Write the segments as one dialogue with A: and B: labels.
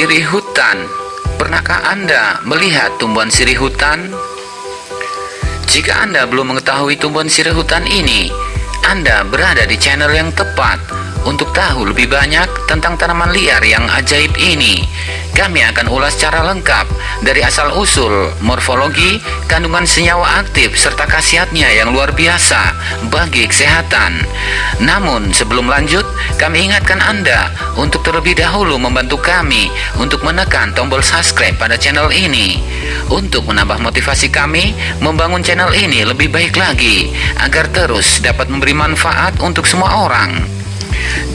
A: Sirih hutan Pernahkah Anda melihat tumbuhan sirih hutan? Jika Anda belum mengetahui tumbuhan sirih hutan ini, Anda berada di channel yang tepat untuk tahu lebih banyak tentang tanaman liar yang ajaib ini, kami akan ulas secara lengkap dari asal-usul, morfologi, kandungan senyawa aktif, serta khasiatnya yang luar biasa bagi kesehatan. Namun, sebelum lanjut, kami ingatkan Anda untuk terlebih dahulu membantu kami untuk menekan tombol subscribe pada channel ini untuk menambah motivasi kami membangun channel ini lebih baik lagi agar terus dapat memberi manfaat untuk semua orang.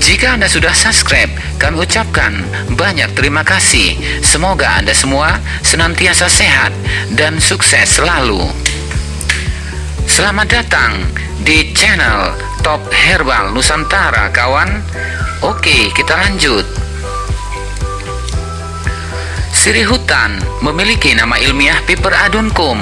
A: Jika Anda sudah subscribe, kami ucapkan banyak terima kasih. Semoga Anda semua senantiasa sehat dan sukses selalu. Selamat datang di channel Top Herbal Nusantara, kawan. Oke, kita lanjut. Sirih hutan memiliki nama ilmiah Piper aduncum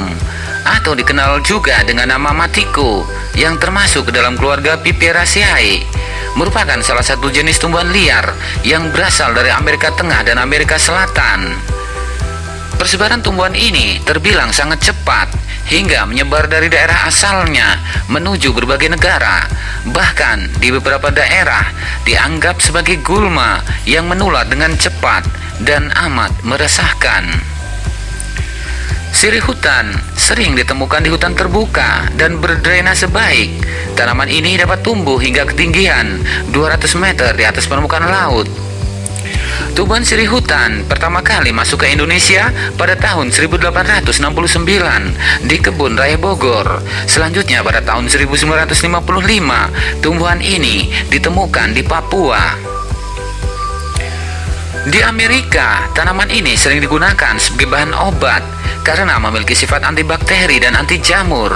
A: atau dikenal juga dengan nama matiko yang termasuk dalam keluarga Piperaceae merupakan salah satu jenis tumbuhan liar yang berasal dari Amerika Tengah dan Amerika Selatan. Persebaran tumbuhan ini terbilang sangat cepat hingga menyebar dari daerah asalnya menuju berbagai negara. Bahkan di beberapa daerah dianggap sebagai gulma yang menular dengan cepat dan amat meresahkan. Sirih hutan sering ditemukan di hutan terbuka dan berdrainase baik. Tanaman ini dapat tumbuh hingga ketinggian 200 meter di atas permukaan laut. Tumbuhan sirih hutan pertama kali masuk ke Indonesia pada tahun 1869 di kebun raya Bogor. Selanjutnya pada tahun 1955, tumbuhan ini ditemukan di Papua. Di Amerika, tanaman ini sering digunakan sebagai bahan obat karena memiliki sifat antibakteri dan anti jamur.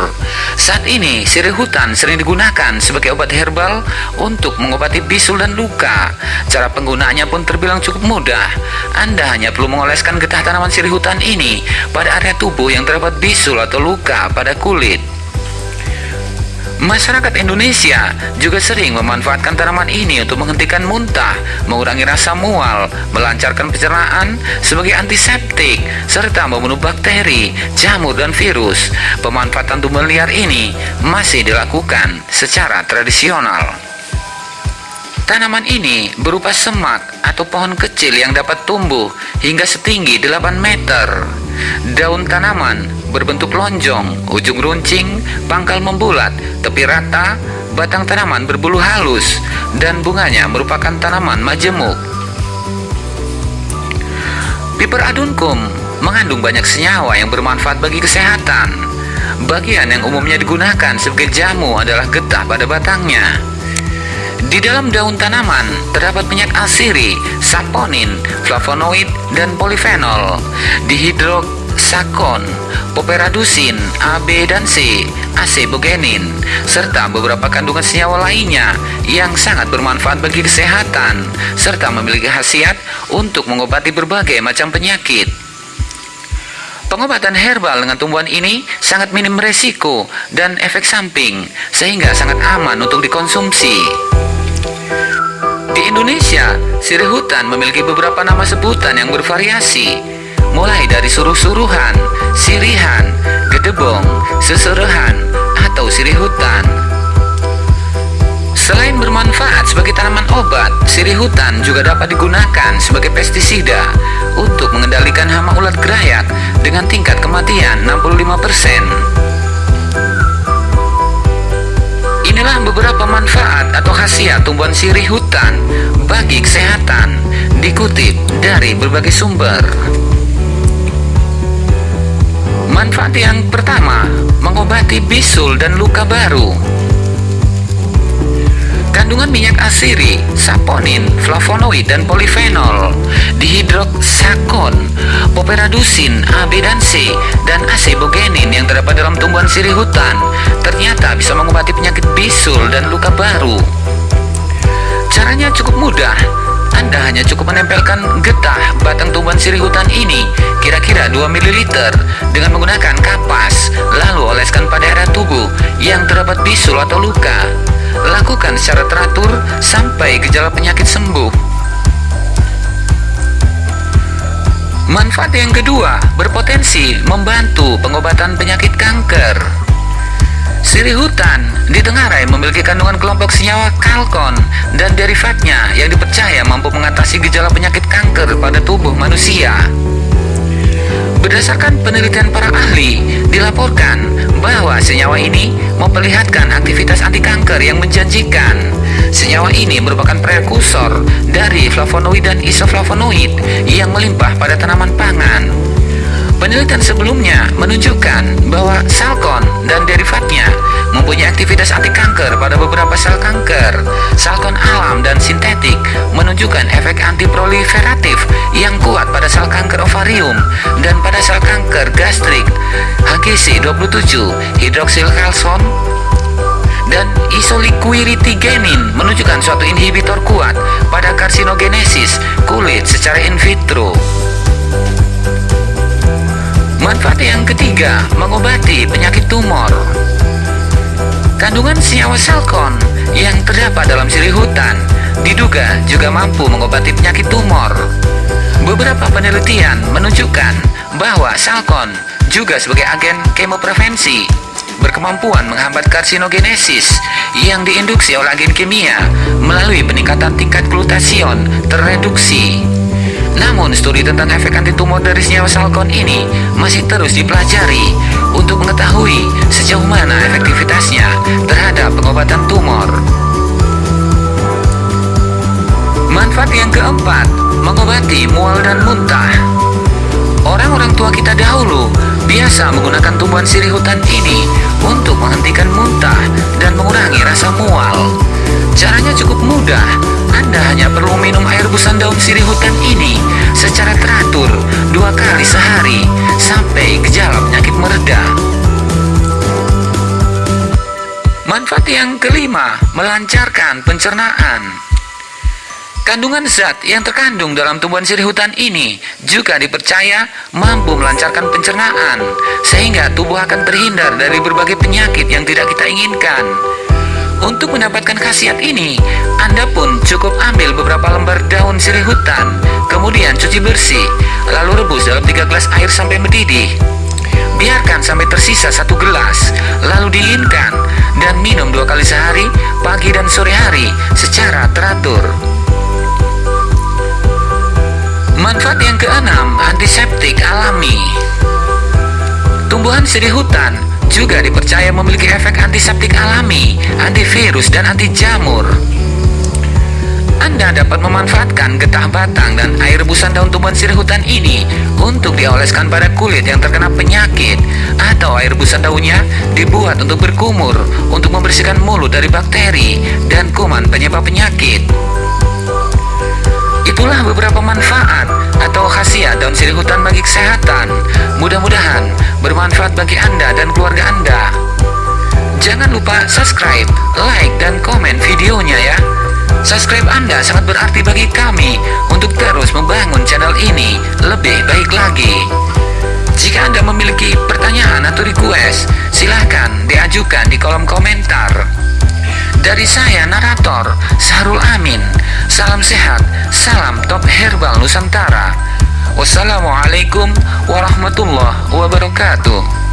A: Saat ini, sirih hutan sering digunakan sebagai obat herbal untuk mengobati bisul dan luka. Cara penggunaannya pun terbilang cukup mudah. Anda hanya perlu mengoleskan getah tanaman sirih hutan ini pada area tubuh yang terdapat bisul atau luka pada kulit. Masyarakat Indonesia juga sering memanfaatkan tanaman ini untuk menghentikan muntah, mengurangi rasa mual, melancarkan pencernaan sebagai antiseptik, serta membunuh bakteri, jamur, dan virus. Pemanfaatan tumbuhan liar ini masih dilakukan secara tradisional. Tanaman ini berupa semak atau pohon kecil yang dapat tumbuh hingga setinggi 8 meter. Daun tanaman berbentuk lonjong, ujung runcing, pangkal membulat, tepi rata, batang tanaman berbulu halus, dan bunganya merupakan tanaman majemuk. Piper aduncum mengandung banyak senyawa yang bermanfaat bagi kesehatan. Bagian yang umumnya digunakan sebagai jamu adalah getah pada batangnya. Di dalam daun tanaman terdapat minyak asiri, saponin, flavonoid, dan polifenol. Dihidroksakon poperadusin, A, B, dan C, acebogenin, serta beberapa kandungan senyawa lainnya yang sangat bermanfaat bagi kesehatan, serta memiliki khasiat untuk mengobati berbagai macam penyakit. Pengobatan herbal dengan tumbuhan ini sangat minim resiko dan efek samping, sehingga sangat aman untuk dikonsumsi. Di Indonesia, sirih hutan memiliki beberapa nama sebutan yang bervariasi, mulai dari suruh-suruhan, sirihan, gedebong, seserehan, atau sirih hutan. Selain bermanfaat sebagai tanaman obat, sirih hutan juga dapat digunakan sebagai pestisida untuk mengendalikan hama ulat gerayak dengan tingkat kematian 65%. Inilah beberapa manfaat atau khasiat tumbuhan sirih hutan bagi kesehatan dikutip dari berbagai sumber. Manfaat yang pertama, mengobati bisul dan luka baru. Kandungan minyak asiri, saponin, flavonoid, dan polifenol, dihidroksakon, poperadusin, A, B, dan C, dan acebogenin yang terdapat dalam tumbuhan sirih hutan ternyata bisa mengobati penyakit bisul dan luka baru. Caranya cukup mudah, anda hanya cukup menempelkan getah batang tumbuhan sirih hutan ini kira-kira 2 ml dengan menggunakan kapas lalu oleskan pada area tubuh yang terdapat bisul atau luka. Lakukan secara teratur sampai gejala penyakit sembuh. Manfaat yang kedua berpotensi membantu pengobatan penyakit kanker. Sirih hutan ditengarai memiliki kandungan kelompok senyawa kalkon dan derivatnya mengatasi gejala penyakit kanker pada tubuh manusia. Berdasarkan penelitian para ahli, dilaporkan bahwa senyawa ini memperlihatkan aktivitas anti kanker yang menjanjikan. Senyawa ini merupakan prekursor dari flavonoid dan isoflavonoid yang melimpah pada tanaman pangan. Penelitian sebelumnya menunjukkan bahwa salkon dan derivatnya mempunyai aktivitas anti kanker pada beberapa sel kanker. Salkon alam dan sintetik menunjukkan efek antiproliferatif yang kuat pada sel kanker ovarium dan pada sel kanker gastrik. HGC 27 hidroksil kalson dan isoliquiritigenin menunjukkan suatu inhibitor kuat pada karsinogenesis kulit secara in vitro. Manfaat yang ketiga, mengobati penyakit tumor. Kandungan senyawa salkon yang terdapat dalam sirih hutan diduga juga mampu mengobati penyakit tumor. Beberapa penelitian menunjukkan bahwa salkon juga sebagai agen kemoprevensi berkemampuan menghambat karsinogenesis yang diinduksi oleh agen kimia melalui peningkatan tingkat glutasion terreduksi. Namun, studi tentang efek anti tumor dari senyawa salkon ini masih terus dipelajari untuk mengetahui sejauh mana efektivitasnya terhadap pengobatan tumor. Manfaat yang keempat, mengobati mual dan muntah. Orang-orang tua kita dahulu biasa menggunakan tumbuhan sirih hutan ini untuk menghentikan muntah dan mengurangi rasa mual. Caranya cukup mudah, anda hanya perlu minum air rebusan daun sirih hutan ini secara teratur dua kali sehari sampai gejala penyakit mereda. Manfaat yang kelima, melancarkan pencernaan. Kandungan zat yang terkandung dalam tumbuhan sirih hutan ini juga dipercaya mampu melancarkan pencernaan, sehingga tubuh akan terhindar dari berbagai penyakit yang tidak kita inginkan. Untuk mendapatkan khasiat ini, Anda pun cukup ambil beberapa lembar daun sirih hutan, kemudian cuci bersih, lalu rebus dalam 3 gelas air sampai mendidih. Biarkan sampai tersisa satu gelas, lalu dinginkan, dan minum dua kali sehari, pagi dan sore hari, secara teratur. Manfaat yang keenam, antiseptik alami. Tumbuhan sirih hutan juga dipercaya memiliki efek antiseptik alami, antivirus, dan anti jamur. Anda dapat memanfaatkan getah batang dan air rebusan daun tumbuhan sirih hutan ini untuk dioleskan pada kulit yang terkena penyakit atau air rebusan daunnya dibuat untuk berkumur untuk membersihkan mulut dari bakteri dan kuman penyebab penyakit. Itulah beberapa manfaat atau khasiat daun sirih hutan bagi kesehatan. Mudah-mudahan bermanfaat bagi Anda dan keluarga Anda. Jangan lupa subscribe, like, dan komen videonya ya. Subscribe Anda sangat berarti bagi kami untuk terus membangun channel ini lebih baik lagi. Jika Anda memiliki pertanyaan atau request, silahkan diajukan di kolom komentar. Dari saya narator Sahrul Amin Salam sehat, salam top herbal Nusantara Wassalamualaikum warahmatullahi wabarakatuh